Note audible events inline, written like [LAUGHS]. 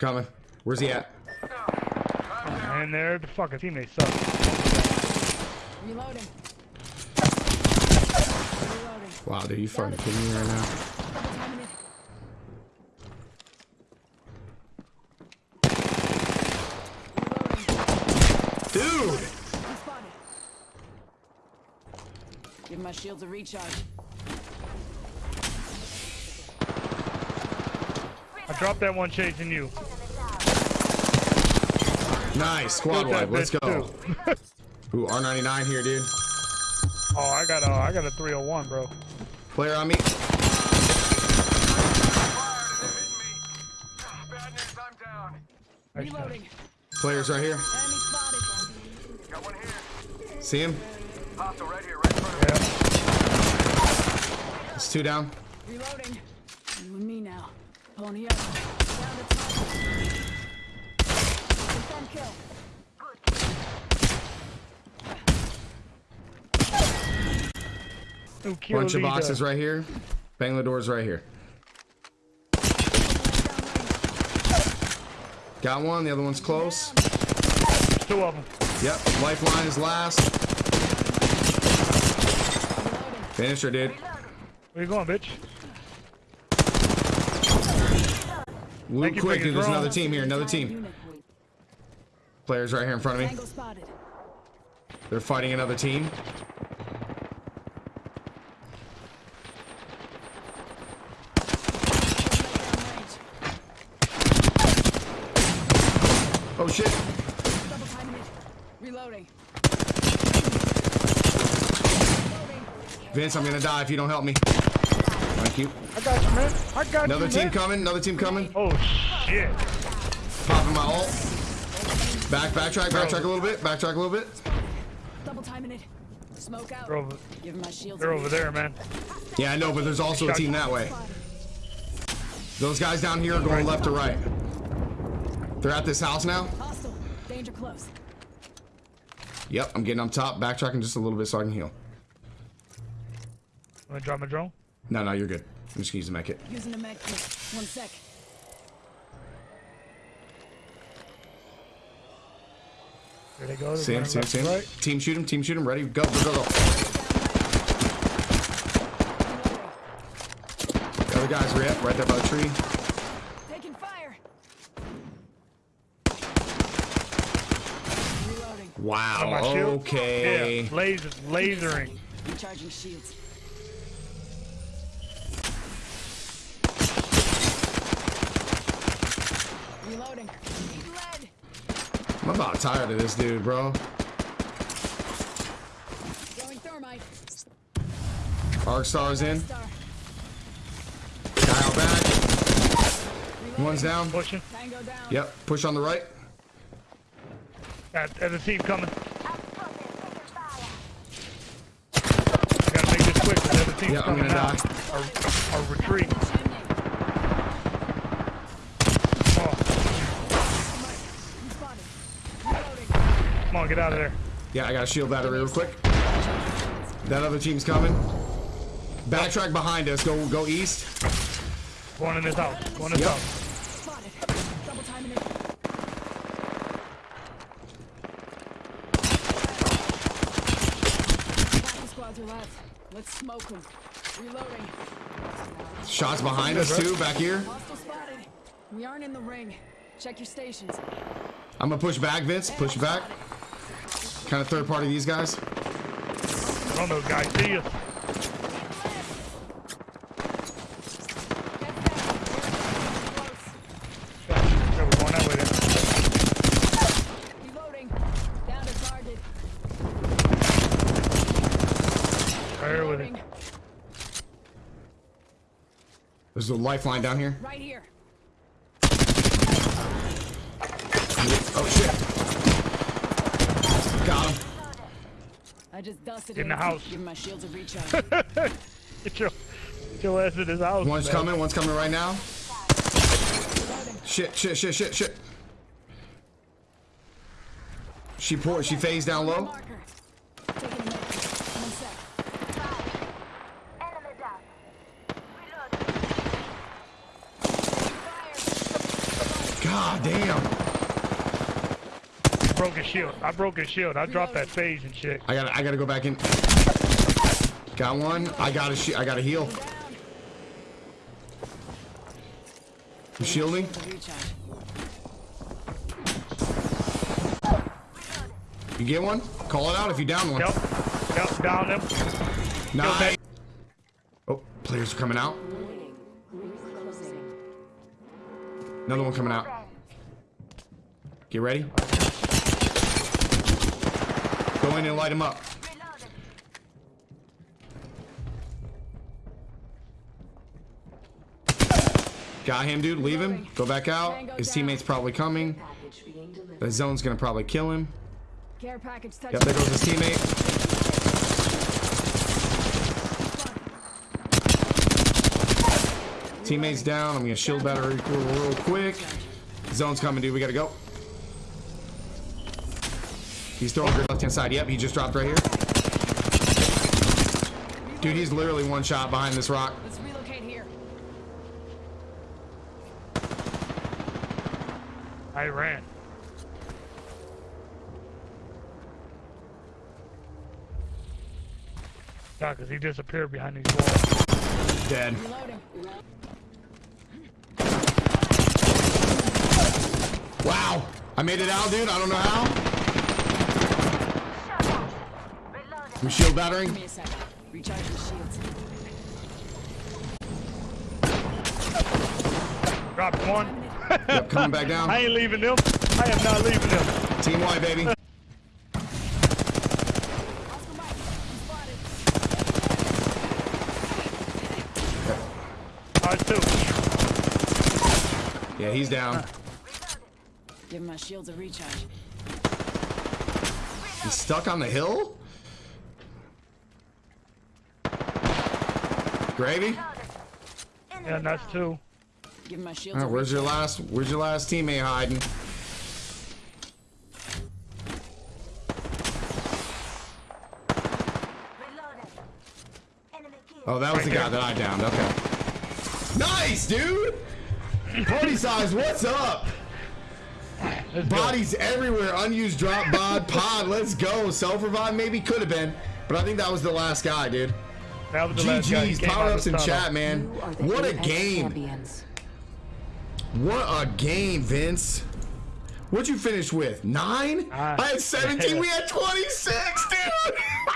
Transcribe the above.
Coming. Where's he at? And there, the fucking teammates suck. Reloading. Reloading. Wow, dude, you fucking kidding me right now? Double timing it. Reloading. Dude! Give my shields a recharge. I dropped that one chasing you. Nice. Squad Killed that wipe. Let's go. too. [LAUGHS] Ooh, R99 here, dude. Oh, I got a, I got a 301, bro. Player on me. Bad news, I'm down. Nice shot. Reloading. Players right here. Got one here. See him? Hostile right here, right in front of me. Yeah. It's two down. Reloading. You and me now. Pony up. Down to top. Confirm kill. Bunch of boxes right here. Bang the doors right here. Got one. The other one's close. Two of them. Yep. Lifeline is last. Finish her, dude. Where you going, bitch? Loot quick, dude. There's another team here. Another team. Unit. Players right here in front of me. They're fighting another team. Oh shit. Double timing it. Reloading. Vince, I'm gonna die if you don't help me. Thank you. I got you, man. I got Another you, team man. coming. Another team coming. Oh, shit. Popping my ult. Back, backtrack, backtrack a little bit. Backtrack a little bit. Double timing it. Smoke out. They're over, Give my shields. they're over there, man. Yeah, I know, but there's also a team that way. Those guys down here are going left to right. They're at this house now. Hostile. Danger close. Yep, I'm getting up top, backtracking just a little bit so I can heal. I'm gonna drop my drone. No, no, you're good. I'm just gonna use the med kit. Using a med kit. One sec. There they go. They're See him, running see him, left see to him. Right. Team shoot him, team shoot him. Ready? Go, go, go, go. The other guys right, right there by the tree. Taking fire. Reloading. Wow, my okay. Yeah, laser, lasering. Recharging shields. I'm about tired of this dude, bro. Arc stars in. Star. Guy out back. One's down. Pushing. Yep, push on the right. Got there's a team coming. Gotta make this quick. There's a team Yeah, I'm gonna now. die. Our, our retreat. Chimney. Oh, You spotted. Reloading. come on, get out of there. Yeah, I got a shield battery real quick. That other team's coming. Backtrack behind us. Go, go east. One in this house. One in this Yep. house. Spotted. Double timing it. Half the squads are left. Let's smoke them. Reloading. Shots behind us too, back here. We aren't in the ring. Check your stations. I'm gonna push back, Vince. Push back. Kind of third party these guys. I don't know, guys. See you. Get back. Yeah, we're going that way then. Reloading. Down to target. Right here with it. Reloading. There's a lifeline down here. Right here. Oh shit. Got him. I just dusted In the house. Give my shields a recharge. [LAUGHS] Get your, get your ass in this house. One's man. coming. One's coming right now. Shit, shit, shit, shit, shit. She pour, she phased down low. God Taking a minute. One sec. Enemy down. Reload. Fire. God damn. Broke his shield. I broke his shield. I dropped that phase and shit. I gotta I gotta go back in. Got one. I gotta sh I gotta heal. You shielding? You get one? Call it out if you down one. Yep. Yep. Down them. Nice. Oh, players are coming out. Another one coming out. Get ready. Go in and light him up. Got him, dude. Leave him. Go back out. His teammate's probably coming. The zone's gonna probably kill him. Yep, there goes his teammate. Teammate's down. I'm gonna shield battery real quick. Zone's coming, dude. We gotta go. He's throwing grid left hand side. Yep, he just dropped right here. Dude, he's literally one shot behind this rock. Let's relocate here. I ran. Yeah, because he disappeared behind these walls. Dead. Reloading. Wow. I made it out, dude. I don't know how. I'm shield battering. Give me a second. Recharge the shields. Dropped one. Yep, coming back down. [LAUGHS] I ain't leaving them. I am not leaving them. Team Y, baby. Oscar Mike. I'm spotted. Ours too. Yeah, he's down. Give my shields a recharge. He's stuck on the hill? Gravy? Yeah, and that's two. Give my shields All right, where's your last where's your last teammate hiding? Oh, that was the guy that I downed. Okay. Nice, dude. Party size, what's up? Let's go. Bodies everywhere. Unused drop bod pod. Let's go. Self revive maybe could have been, but I think that was the last guy, dude. That the last guy. He GG's. power-ups of in chat, man. You are the What a game. Champions. What a game, Vince. What'd you finish with? Nine? Ah. I had 17. we had 26, dude. [LAUGHS]